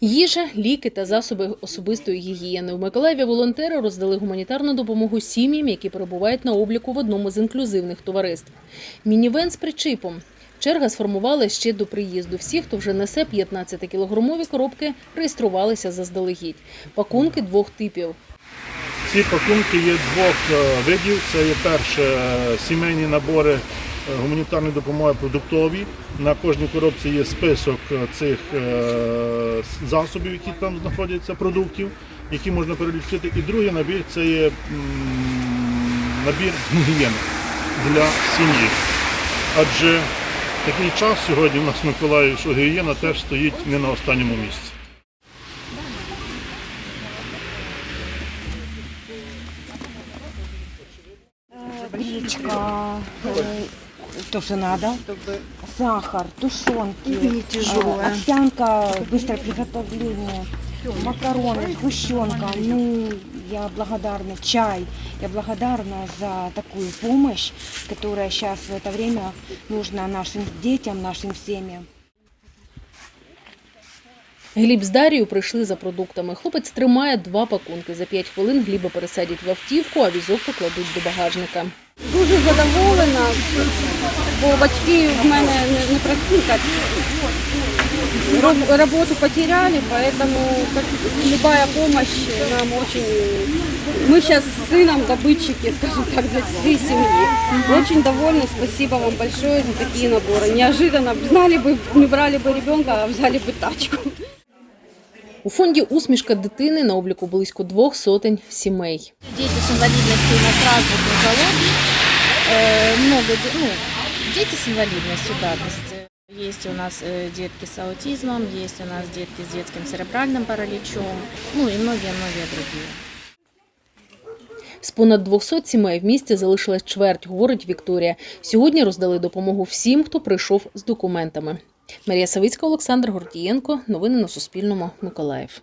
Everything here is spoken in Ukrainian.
Їжа, ліки та засоби особистої гігієни. У Миколаєві волонтери роздали гуманітарну допомогу сім'ям, які перебувають на обліку в одному з інклюзивних товариств. Мінівен з причіпом. Черга сформувала ще до приїзду. Всі, хто вже несе 15-кілограмові коробки, реєструвалися заздалегідь. Пакунки двох типів. Ці пакунки є двох е, видів. Це є перше е, сімейні набори гуманітарної допомоги продуктові. На кожній коробці є список е, цих е, засобів, які там знаходяться, продуктів, які можна перелічити. І другий набір це є набір гігієни для сім'ї. Адже такий час сьогодні в нас в Миколаєві, що гігієна теж стоїть не на останньому місці. гречка, э, то, что надо, сахар, тушенки, Не тяжелая. э, овсянка, быстрое приготовление, макароны, сгущенка. Ну, я благодарна, чай. Я благодарна за такую помощь, которая сейчас в это время нужна нашим детям, нашим семьям. Гліб з Дарією прийшли за продуктами. Хлопець тримає два пакунки. За п'ять хвилин Гліба пересадять в автівку, а візок покладуть до багажника. Дуже задоволена, бо батьки в мене не, не працюють. Роб- Роботу потеряли, поэтому как, любая помощь нам очень... Мы сейчас с сыном добытчики, скажем так, для всей семьи. Очень довольны, спасибо вам большое за такие наборы. Неожиданно, знали бы, не брали бы ребенка, а взяли бы тачку. У фонді усмішка дитини на обліку близько двох сотень сімей. Дети с инвалидностью у нас разных нозологий. Э, много, де- ну, дети с инвалидностью, да. То есть, э, есть у нас э, детки с аутизмом, есть у нас детки с детским церебральным параличом, ну и многие-многие другие. З понад 200 сімей в місті залишилась чверть, говорить Вікторія. Сьогодні роздали допомогу всім, хто прийшов з документами. Марія Савицька, Олександр Гордієнко. Новини на Суспільному. Миколаїв.